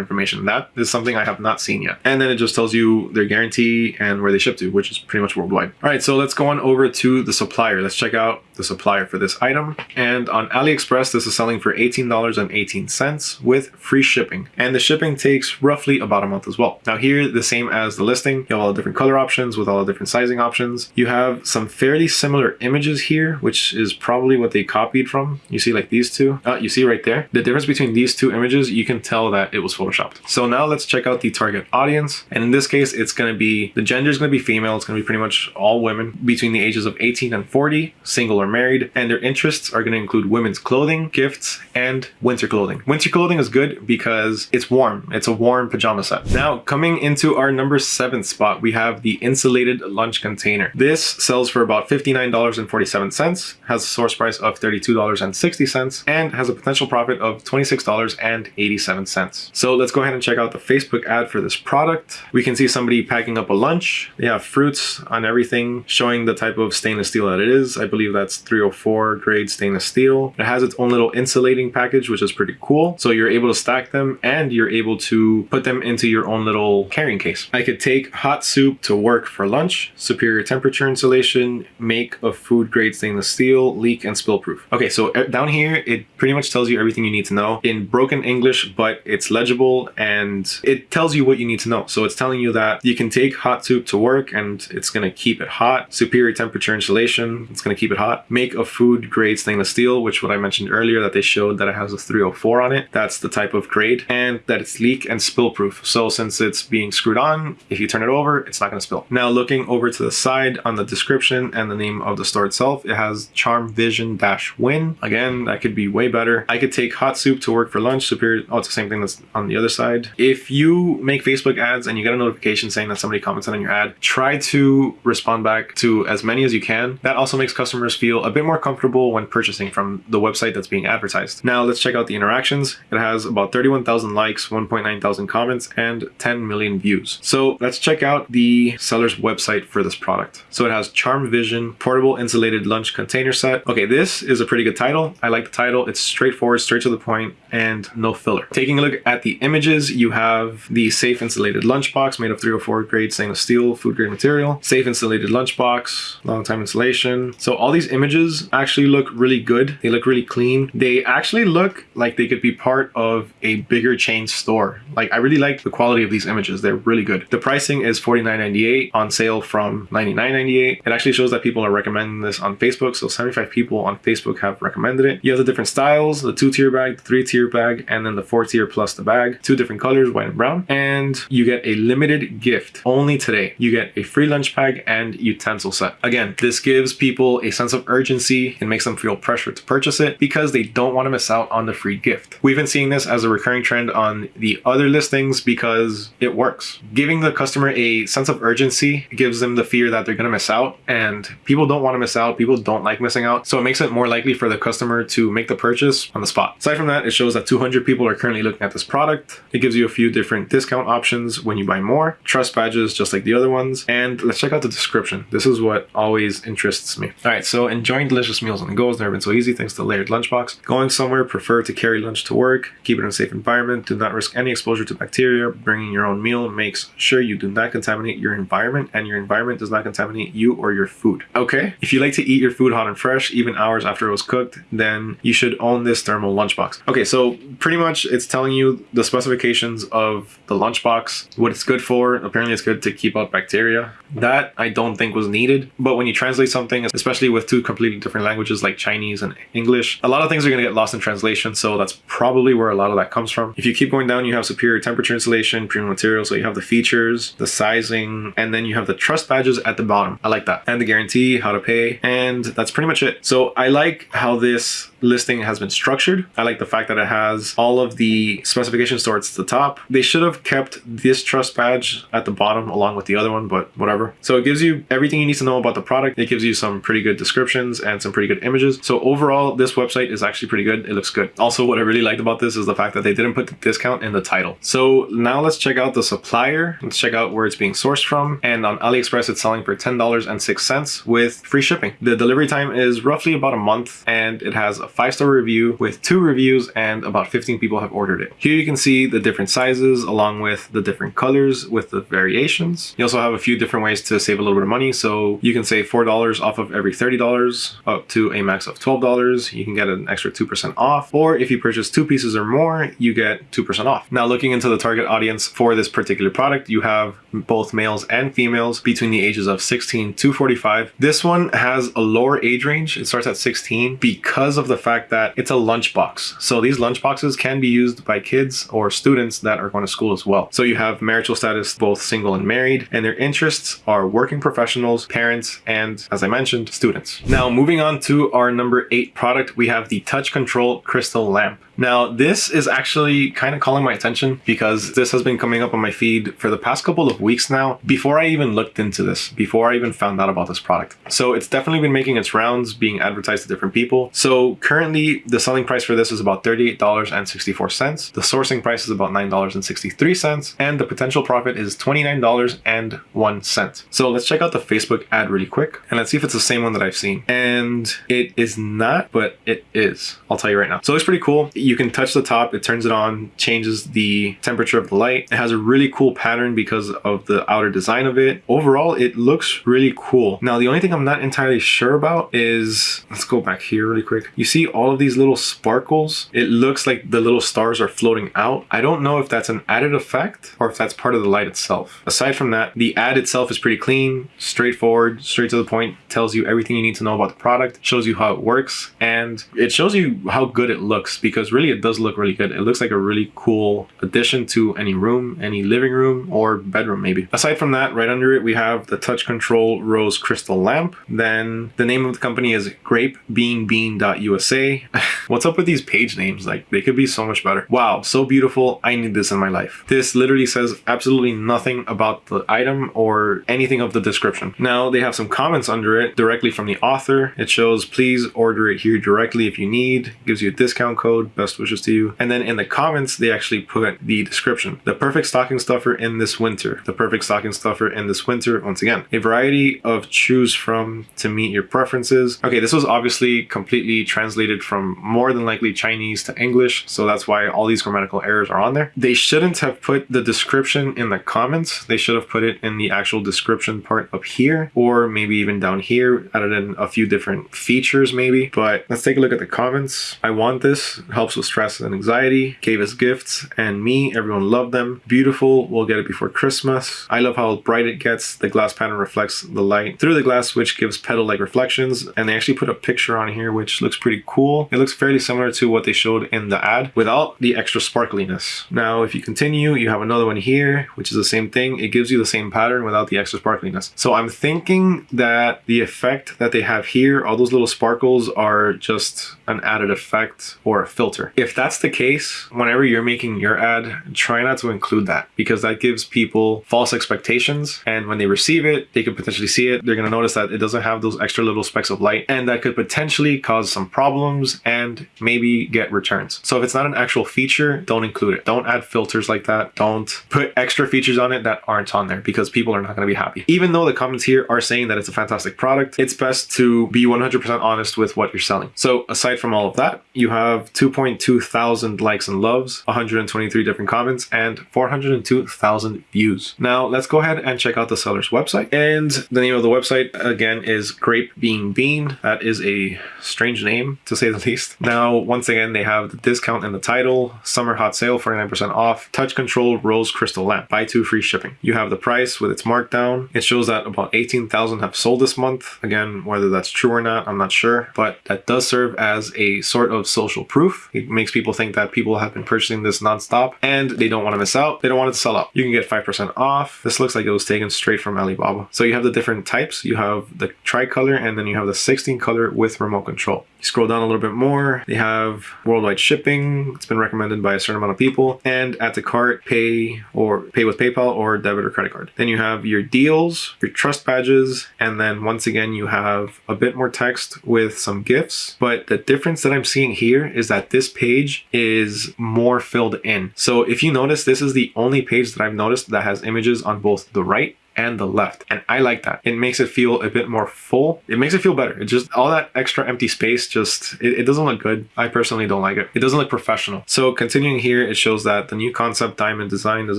information. That is something I have not seen yet. And then it just tells you their guarantee and where they ship to, which is pretty much worldwide. All right, so let's go on over to the supplier. Let's check out the supplier for this item. And on AliExpress, this is selling for $18.18 with free shipping. And the shipping takes roughly about a month as well. Now here, the same as the listing, you have all the different color options with all the different sizing options. You have some fairly similar images here, which is probably what they copied from. You see like these two, uh, you see right there. The difference between these two images, you can tell that it was photoshopped. So now let's check out the target audience. And in this case, it's gonna be, the gender is gonna be female. It's gonna be pretty much all women between the ages of 18 and 40, single or married, and their interests are gonna include women's clothing, gifts, and winter clothing. Winter clothing is good because it's warm. It's a warm pajama set. Now, coming into our number seven spot, we have the insulated lunch container. This sells for about $59.47, has a source price of $32.60, and has a potential profit of $26.87. So let's go ahead and check out the Facebook ad for this product. We can see somebody packing up a lunch. They have fruits on everything, showing the type of stainless steel that it is. I believe that's 304 grade stainless steel. It has its own little insulating package, which is pretty cool. So you're able to stack them and you're able to put them into your own little carrying case. I could take hot soup to work for lunch, superior temperature insulation, make of food grade stainless steel, leak and spill proof. Okay, so uh, down here, it pretty much tells you everything you need to know in broken English, but it's legible and it tells you what you need to know. So it's telling you that you can take hot soup to work and it's gonna keep it hot. Superior temperature insulation, it's gonna keep it hot. Make a food grade stainless steel, which what I mentioned earlier that they showed that it has a 304 on it. That's the type of grade and that it's leak and spill proof. So since it's being screwed on, if you turn it over, it's not gonna spill. Now looking over to the side on the description and the name of the store itself, it has Charm Vision Dash Win. Again, that could be way better. I could take hot soup to work for lunch, superior, oh, it's the same thing that's on the other side. If you make Facebook ads and you get a notification saying that somebody commented on your ad, try to respond back to as many as you can. That also makes customers feel a bit more comfortable when purchasing from the website that's being advertised. Now let's check out the interactions. It has about 31,000 likes likes, 1.9 thousand comments, and 10 million views. So let's check out the seller's website for this product. So it has Charm Vision Portable Insulated Lunch Container Set. Okay, this is a pretty good title. I like the title. It's straightforward, straight to the point, and no filler. Taking a look at the images, you have the safe insulated lunchbox made of 304 grade stainless steel food grade material, safe insulated lunchbox, long time insulation. So all these images actually look really good. They look really clean. They actually look like they could be part of a bigger chain store. Like I really like the quality of these images. They're really good. The pricing is $49.98 on sale from $99.98. It actually shows that people are recommending this on Facebook. So 75 people on Facebook have recommended it. You have the different styles, the two tier bag, the three tier bag, and then the four tier plus the bag. Two different colors, white and brown. And you get a limited gift only today. You get a free lunch bag and utensil set. Again, this gives people a sense of urgency and makes them feel pressure to purchase it because they don't want to miss out on the free gift. We've been seeing this as a recurring trend on the other listings because it works. Giving the customer a sense of urgency gives them the fear that they're going to miss out and people don't want to miss out. People don't like missing out. So it makes it more likely for the customer to make the purchase on the spot. Aside from that, it shows that 200 people are currently looking at this product. It gives you a few different discount options when you buy more, trust badges just like the other ones. And let's check out the description. This is what always interests me. All right, so enjoying delicious meals on the go has never been so easy thanks to layered lunchbox. Going somewhere, prefer to carry lunch to work, keep it in a safe environment, do not risk any exposure to bacteria. Bringing your own meal makes sure you do not contaminate your environment and your environment does not contaminate you or your food. Okay, if you like to eat your food hot and fresh, even hours after it was cooked, then you should own this thermal lunchbox. Okay, so pretty much it's telling you the specifications of the lunchbox, what it's good for. Apparently it's good to keep out bacteria. That I don't think was needed. But when you translate something, especially with two completely different languages like Chinese and English, a lot of things are going to get lost in translation. So that's probably where a lot of that comes from. If you keep going down, you have superior temperature insulation, premium material. So you have the features, the sizing, and then you have the trust badges at the bottom. I like that. And the guarantee, how to pay. And that's pretty much it. So I like how this listing has been structured. I like the fact that it has all of the specifications towards the top. They should have kept this trust badge at the bottom along with the other one, but whatever. So it gives you everything you need to know about the product. It gives you some pretty good descriptions and some pretty good images. So overall, this website is actually pretty good. It looks good. Also, what I really liked about this is the fact that they didn't put the discount in the title. So now let's check out the supplier. Let's check out where it's being sourced from. And on AliExpress, it's selling for $10.06 with free shipping. The delivery time is roughly about a month and it has a five star review with two reviews and about 15 people have ordered it. Here you can see the different sizes along with the different colors with the variations. You also have a few different ways to save a little bit of money. So you can save $4 off of every $30 up to a max of $12. You can get an extra 2% off. Or if you purchase two pieces or more, you get 2% off. Now looking into the target audience for this particular product, you have both males and females between the ages of 16 to 45. This one has a lower age range. It starts at 16 because of the fact that it's a lunchbox. So these lunchboxes can be used by kids or students that are going to school as well. So you have marital status, both single and married, and their interests are working professionals, parents, and as I mentioned, students. Now moving on to our number eight product, we have the touch control crystal lamp. Now, this is actually kind of calling my attention because this has been coming up on my feed for the past couple of weeks now before I even looked into this, before I even found out about this product. So it's definitely been making its rounds, being advertised to different people. So currently the selling price for this is about $38.64. The sourcing price is about $9.63 and the potential profit is $29.01. So let's check out the Facebook ad really quick and let's see if it's the same one that I've seen. And it is not, but it is. I'll tell you right now. So it's pretty cool you can touch the top, it turns it on, changes the temperature of the light. It has a really cool pattern because of the outer design of it. Overall, it looks really cool. Now, the only thing I'm not entirely sure about is, let's go back here really quick. You see all of these little sparkles? It looks like the little stars are floating out. I don't know if that's an added effect or if that's part of the light itself. Aside from that, the ad itself is pretty clean, straightforward, straight to the point, tells you everything you need to know about the product, shows you how it works, and it shows you how good it looks because really it does look really good. It looks like a really cool addition to any room, any living room or bedroom maybe. Aside from that, right under it, we have the touch control rose crystal lamp. Then the name of the company is grapebeanbean.usa. [laughs] What's up with these page names? Like they could be so much better. Wow, so beautiful. I need this in my life. This literally says absolutely nothing about the item or anything of the description. Now they have some comments under it directly from the author. It shows please order it here directly if you need. Gives you a discount code best wishes to you. And then in the comments, they actually put the description. The perfect stocking stuffer in this winter. The perfect stocking stuffer in this winter. Once again, a variety of choose from to meet your preferences. Okay, this was obviously completely translated from more than likely Chinese to English. So that's why all these grammatical errors are on there. They shouldn't have put the description in the comments. They should have put it in the actual description part up here, or maybe even down here, added in a few different features maybe. But let's take a look at the comments. I want this. It with stress and anxiety. Gave us gifts and me. Everyone loved them. Beautiful. We'll get it before Christmas. I love how bright it gets. The glass pattern reflects the light through the glass, which gives petal-like reflections. And they actually put a picture on here, which looks pretty cool. It looks fairly similar to what they showed in the ad without the extra sparkliness. Now, if you continue, you have another one here, which is the same thing. It gives you the same pattern without the extra sparkliness. So I'm thinking that the effect that they have here, all those little sparkles are just an added effect or a filter. If that's the case, whenever you're making your ad, try not to include that because that gives people false expectations. And when they receive it, they could potentially see it. They're going to notice that it doesn't have those extra little specks of light and that could potentially cause some problems and maybe get returns. So if it's not an actual feature, don't include it. Don't add filters like that. Don't put extra features on it that aren't on there because people are not going to be happy. Even though the comments here are saying that it's a fantastic product, it's best to be 100% honest with what you're selling. So aside from all of that, you have 2.0 Two thousand likes and loves, 123 different comments, and 402,000 views. Now let's go ahead and check out the seller's website. And the name of the website again is Grape Being Bean. That is a strange name to say the [laughs] least. Now, once again, they have the discount in the title, summer hot sale, 49% off, touch control rose crystal lamp, buy two free shipping. You have the price with its markdown. It shows that about 18,000 have sold this month. Again, whether that's true or not, I'm not sure, but that does serve as a sort of social proof. It makes people think that people have been purchasing this nonstop and they don't want to miss out. They don't want it to sell out. You can get 5% off. This looks like it was taken straight from Alibaba. So you have the different types. You have the tricolor and then you have the 16 color with remote control. You scroll down a little bit more. They have worldwide shipping. It's been recommended by a certain amount of people and add to cart, pay or pay with PayPal or debit or credit card. Then you have your deals, your trust badges, and then once again, you have a bit more text with some gifts. But the difference that I'm seeing here is that this page is more filled in. So if you notice, this is the only page that I've noticed that has images on both the right and the left. And I like that. It makes it feel a bit more full. It makes it feel better. It just, all that extra empty space just, it, it, doesn't look good. I personally don't like it. It doesn't look professional. So continuing here, it shows that the new concept diamond design is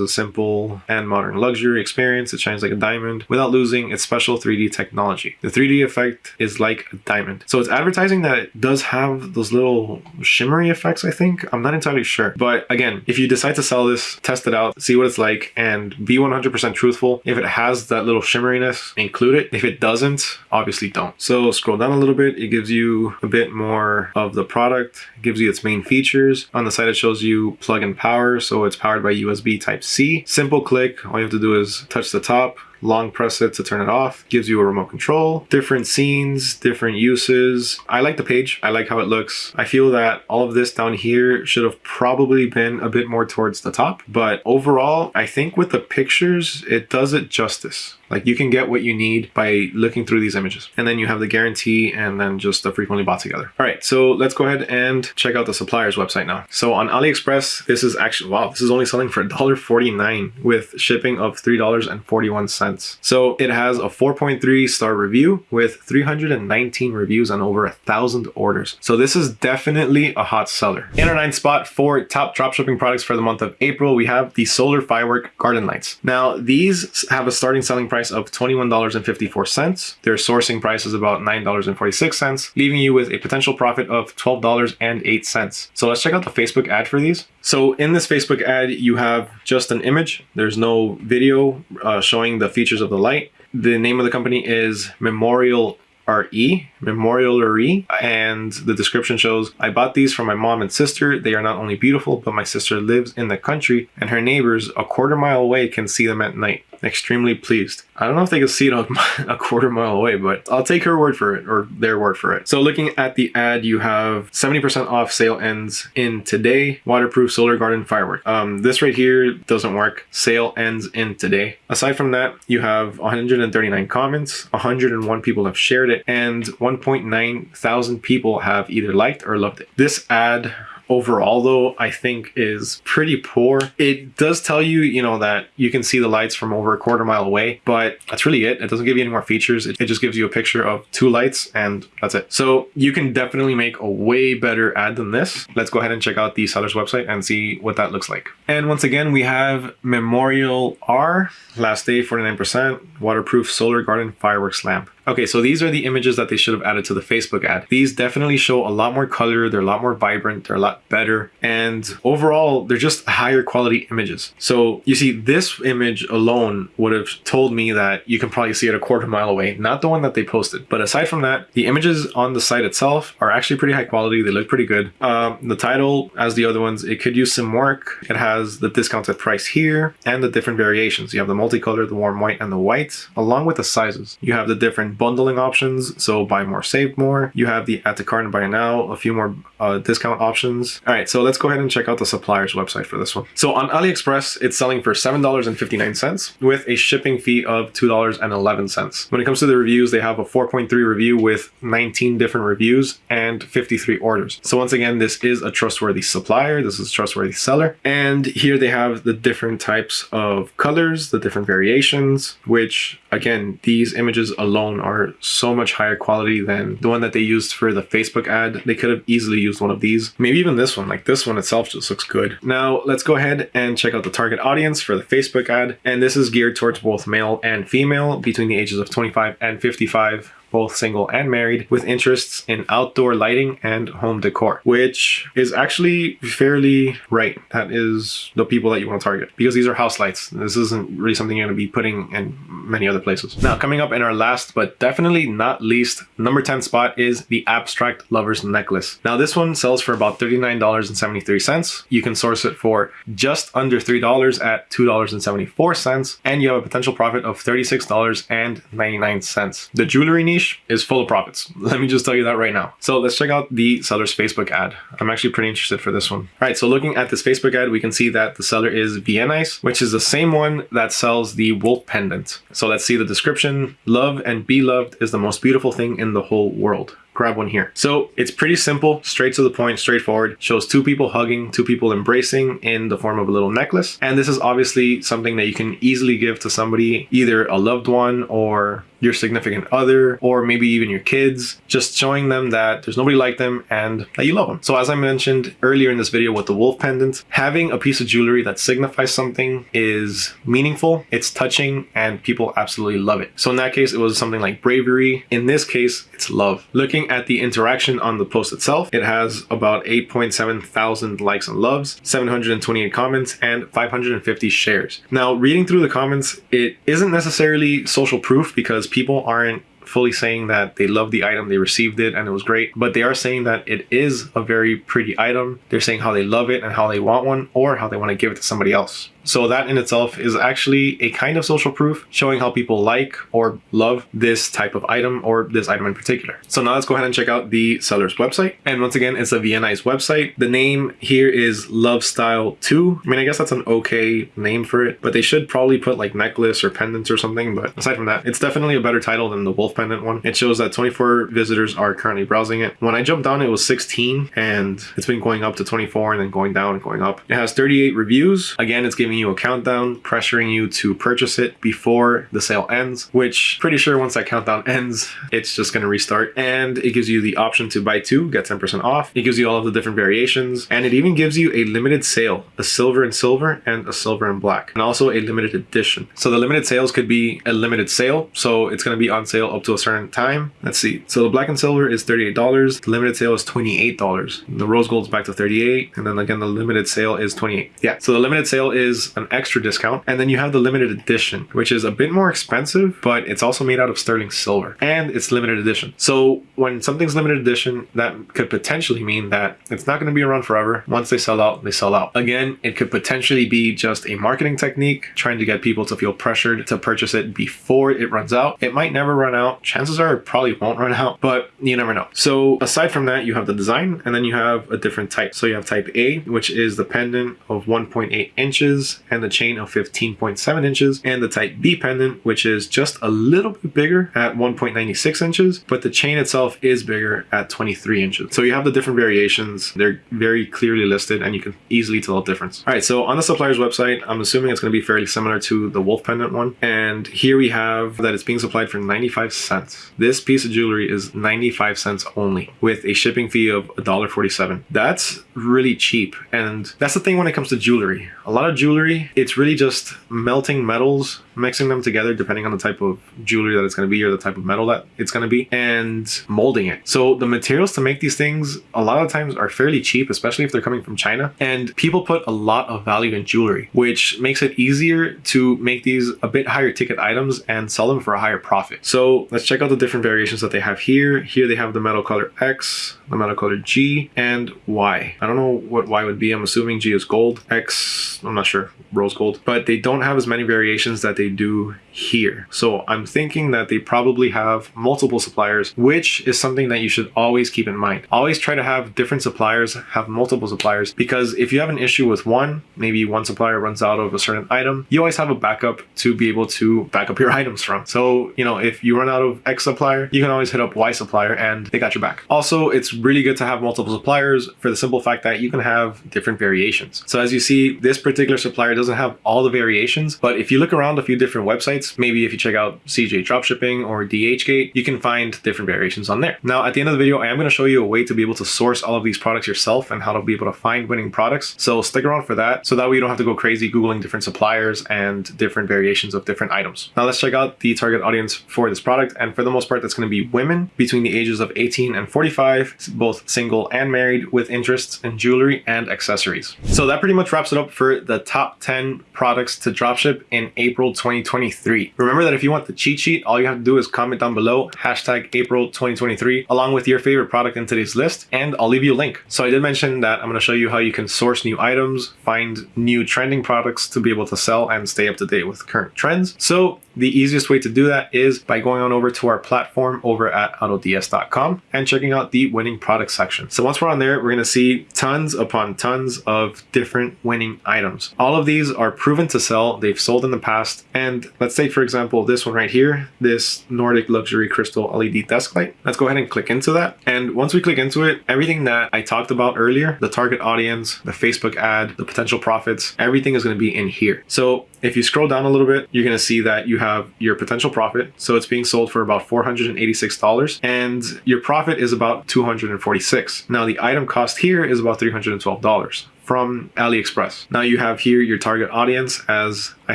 a simple and modern luxury experience. It shines like a diamond without losing its special 3D technology. The 3D effect is like a diamond. So it's advertising that it does have those little shimmery effects, I think. I'm not entirely sure. But again, if you decide to sell this, test it out, see what it's like, and be 100% truthful. If it has has that little shimmeriness, include it. If it doesn't, obviously don't. So scroll down a little bit. It gives you a bit more of the product. It gives you its main features. On the side, it shows you plug and power. So it's powered by USB type C. Simple click. All you have to do is touch the top long press it to turn it off gives you a remote control different scenes different uses. I like the page. I like how it looks. I feel that all of this down here should have probably been a bit more towards the top but overall i think with the pictures it does it justice like you can get what you need by looking through these images. And then you have the guarantee and then just the frequently bought together. All right, so let's go ahead and check out the supplier's website now. So on AliExpress, this is actually, wow, this is only selling for $1.49 with shipping of $3.41. So it has a 4.3 star review with 319 reviews and over a thousand orders. So this is definitely a hot seller. In our ninth spot for top dropshipping products for the month of April, we have the solar firework garden lights. Now these have a starting selling price price of $21.54. Their sourcing price is about $9.46, leaving you with a potential profit of $12.08. So let's check out the Facebook ad for these. So in this Facebook ad, you have just an image. There's no video uh, showing the features of the light. The name of the company is Memorial RE, Memorial RE, and the description shows, I bought these from my mom and sister. They are not only beautiful, but my sister lives in the country and her neighbors a quarter mile away can see them at night extremely pleased. I don't know if they can see it [laughs] a quarter mile away, but I'll take her word for it or their word for it. So looking at the ad, you have 70% off sale ends in today, waterproof solar garden firework. Um, this right here doesn't work. Sale ends in today. Aside from that, you have 139 comments, 101 people have shared it, and 1.9 thousand people have either liked or loved it. This ad overall though, I think is pretty poor. It does tell you, you know, that you can see the lights from over a quarter mile away, but that's really it. It doesn't give you any more features. It, it just gives you a picture of two lights and that's it. So you can definitely make a way better ad than this. Let's go ahead and check out the seller's website and see what that looks like. And once again, we have Memorial R, last day 49%, waterproof solar garden fireworks lamp. Okay, so these are the images that they should have added to the Facebook ad. These definitely show a lot more color, they're a lot more vibrant, they're a lot better, and overall, they're just higher quality images. So you see, this image alone would have told me that you can probably see it a quarter mile away, not the one that they posted. But aside from that, the images on the site itself are actually pretty high quality, they look pretty good. Um, the title, as the other ones, it could use some work. It has the discounted price here and the different variations. You have the multicolor, the warm white, and the white, along with the sizes. You have the different bundling options. So buy more, save more. You have the add to cart and buy now, a few more uh, discount options. All right, so let's go ahead and check out the supplier's website for this one. So on AliExpress, it's selling for $7.59 with a shipping fee of $2.11. When it comes to the reviews, they have a 4.3 review with 19 different reviews and 53 orders. So once again, this is a trustworthy supplier. This is a trustworthy seller. And here they have the different types of colors, the different variations, which again, these images alone are so much higher quality than the one that they used for the Facebook ad. They could have easily used one of these. Maybe even this one, like this one itself just looks good. Now let's go ahead and check out the target audience for the Facebook ad. And this is geared towards both male and female between the ages of 25 and 55 both single and married, with interests in outdoor lighting and home decor, which is actually fairly right. That is the people that you want to target because these are house lights. This isn't really something you're going to be putting in many other places. Now, coming up in our last but definitely not least, number 10 spot is the Abstract Lovers Necklace. Now, this one sells for about $39.73. You can source it for just under $3 at $2.74, and you have a potential profit of $36.99. The jewelry niche niche is full of profits. [laughs] Let me just tell you that right now. So let's check out the seller's Facebook ad. I'm actually pretty interested for this one. All right, so looking at this Facebook ad, we can see that the seller is Viennese, which is the same one that sells the wolf pendant. So let's see the description. Love and be loved is the most beautiful thing in the whole world grab one here. So it's pretty simple, straight to the point, straightforward. Shows two people hugging, two people embracing in the form of a little necklace. And this is obviously something that you can easily give to somebody, either a loved one or your significant other, or maybe even your kids, just showing them that there's nobody like them and that you love them. So as I mentioned earlier in this video with the wolf pendant, having a piece of jewelry that signifies something is meaningful, it's touching, and people absolutely love it. So in that case, it was something like bravery. In this case, it's love. Looking at the interaction on the post itself, it has about 8.7 thousand likes and loves, 728 comments, and 550 shares. Now, reading through the comments, it isn't necessarily social proof because people aren't fully saying that they love the item, they received it, and it was great. But they are saying that it is a very pretty item. They're saying how they love it and how they want one, or how they want to give it to somebody else. So that in itself is actually a kind of social proof showing how people like or love this type of item or this item in particular. So now let's go ahead and check out the seller's website. And once again, it's a Viennese website. The name here is Love Style 2. I mean, I guess that's an okay name for it, but they should probably put like necklace or pendants or something. But aside from that, it's definitely a better title than the wolf pendant one. It shows that 24 visitors are currently browsing it. When I jumped on, it was 16 and it's been going up to 24 and then going down and going up. It has 38 reviews. Again, it's giving you a countdown, pressuring you to purchase it before the sale ends, which pretty sure once that countdown ends, it's just going to restart. And it gives you the option to buy two, get 10% off. It gives you all of the different variations, and it even gives you a limited sale, a silver and silver and a silver and black, and also a limited edition. So the limited sales could be a limited sale, so it's going to be on sale up to a certain time. Let's see. So the black and silver is $38. The limited sale is $28. The rose gold is back to 38 and then again the limited sale is 28 Yeah, so the limited sale is an extra discount. And then you have the limited edition, which is a bit more expensive, but it's also made out of sterling silver and it's limited edition. So when something's limited edition, that could potentially mean that it's not going to be around forever. Once they sell out, they sell out. Again, it could potentially be just a marketing technique trying to get people to feel pressured to purchase it before it runs out. It might never run out. Chances are it probably won't run out, but you never know. So aside from that, you have the design and then you have a different type. So you have type A, which is the pendant of 1.8 inches and the chain of 15.7 inches and the type B pendant, which is just a little bit bigger at 1.96 inches, but the chain itself is bigger at 23 inches. So you have the different variations. They're very clearly listed and you can easily tell the difference. All right, so on the supplier's website, I'm assuming it's going to be fairly similar to the wolf pendant one. And here we have that it's being supplied for 95 cents. This piece of jewelry is 95 cents only with a shipping fee of $1.47. That's really cheap. And that's the thing when it comes to jewelry. A lot of jewelry, it's really just melting metals, mixing them together depending on the type of jewelry that it's going to be or the type of metal that it's going to be and molding it. So the materials to make these things a lot of times are fairly cheap, especially if they're coming from China. And people put a lot of value in jewelry, which makes it easier to make these a bit higher ticket items and sell them for a higher profit. So let's check out the different variations that they have here. Here they have the metal color X, the metal color G, and Y. I don't know what Y would be. I'm assuming G is gold. X, I'm not sure, rose gold. But they don't have as many variations that they do here. So I'm thinking that they probably have multiple suppliers, which is something that you should always keep in mind. Always try to have different suppliers, have multiple suppliers, because if you have an issue with one, maybe one supplier runs out of a certain item, you always have a backup to be able to back up your [laughs] items from. So, you know, if you run out of X supplier, you can always hit up Y supplier and they got your back. Also, it's really good to have multiple suppliers for the simple fact that you can have different variations. So as you see, this particular supplier doesn't have all the variations, but if you look around a few different websites, maybe if you check out CJ Dropshipping or DHgate, you can find different variations on there. Now, at the end of the video, I am going to show you a way to be able to source all of these products yourself and how to be able to find winning products. So stick around for that. So that way you don't have to go crazy Googling different suppliers and different variations of different items. Now let's check out the target audience for this product. And for the most part, that's going to be women between the ages of 18 and 45, both single and married with interests in jewelry and accessories. So that pretty much wraps it up for the top 10 products to dropship in April 2023. Remember that if you want the cheat sheet, all you have to do is comment down below, hashtag April 2023, along with your favorite product in today's list, and I'll leave you a link. So I did mention that I'm going to show you how you can source new items, find new trending products to be able to sell and stay up to date with current trends. So the easiest way to do that is by going on over to our platform over at autods.com and checking out the winning product section. So once we're on there, we're going to see tons upon tons of different winning items. All of these are proven to sell. They've sold in the past. And let's say, for example, this one right here, this Nordic Luxury Crystal LED desk light. Let's go ahead and click into that. And once we click into it, everything that I talked about earlier, the target audience, the Facebook ad, the potential profits, everything is going to be in here. So if you scroll down a little bit, you're going to see that you have your potential profit. So it's being sold for about $486 and your profit is about 246. Now the item cost here is about $312 from AliExpress. Now you have here your target audience as I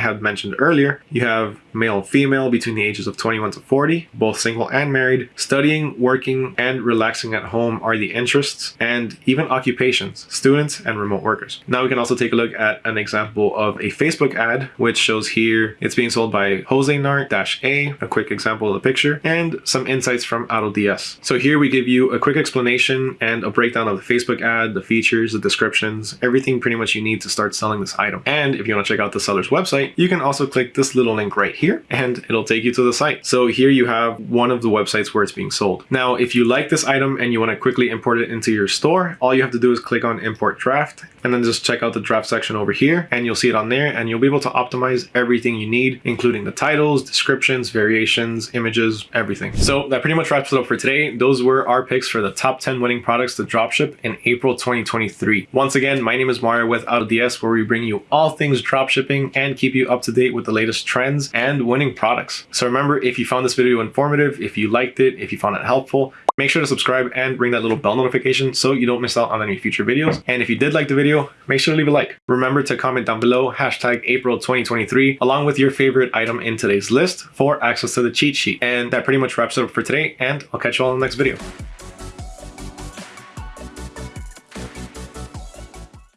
had mentioned earlier. You have male and female between the ages of 21 to 40, both single and married. Studying, working, and relaxing at home are the interests and even occupations, students and remote workers. Now we can also take a look at an example of a Facebook ad, which shows here it's being sold by Jose Nart-A, a quick example of the picture, and some insights from AutoDS. So here we give you a quick explanation and a breakdown of the Facebook ad, the features, the descriptions, everything pretty much you need to start selling this item. And if you want to check out the seller's website, you can also click this little link right here and it'll take you to the site. So here you have one of the websites where it's being sold. Now, if you like this item and you want to quickly import it into your store, all you have to do is click on import draft and then just check out the draft section over here and you'll see it on there and you'll be able to optimize everything you need, including the titles, descriptions, variations, images, everything. So that pretty much wraps it up for today. Those were our picks for the top 10 winning products to dropship in April 2023. Once again, my name is Mario with AutoDS where we bring you all things dropshipping and keep you up to date with the latest trends and winning products. So remember, if you found this video informative, if you liked it, if you found it helpful, make sure to subscribe and ring that little bell notification so you don't miss out on any future videos. And if you did like the video, make sure to leave a like. Remember to comment down below hashtag April 2023 along with your favorite item in today's list for access to the cheat sheet. And that pretty much wraps it up for today and I'll catch you all in the next video.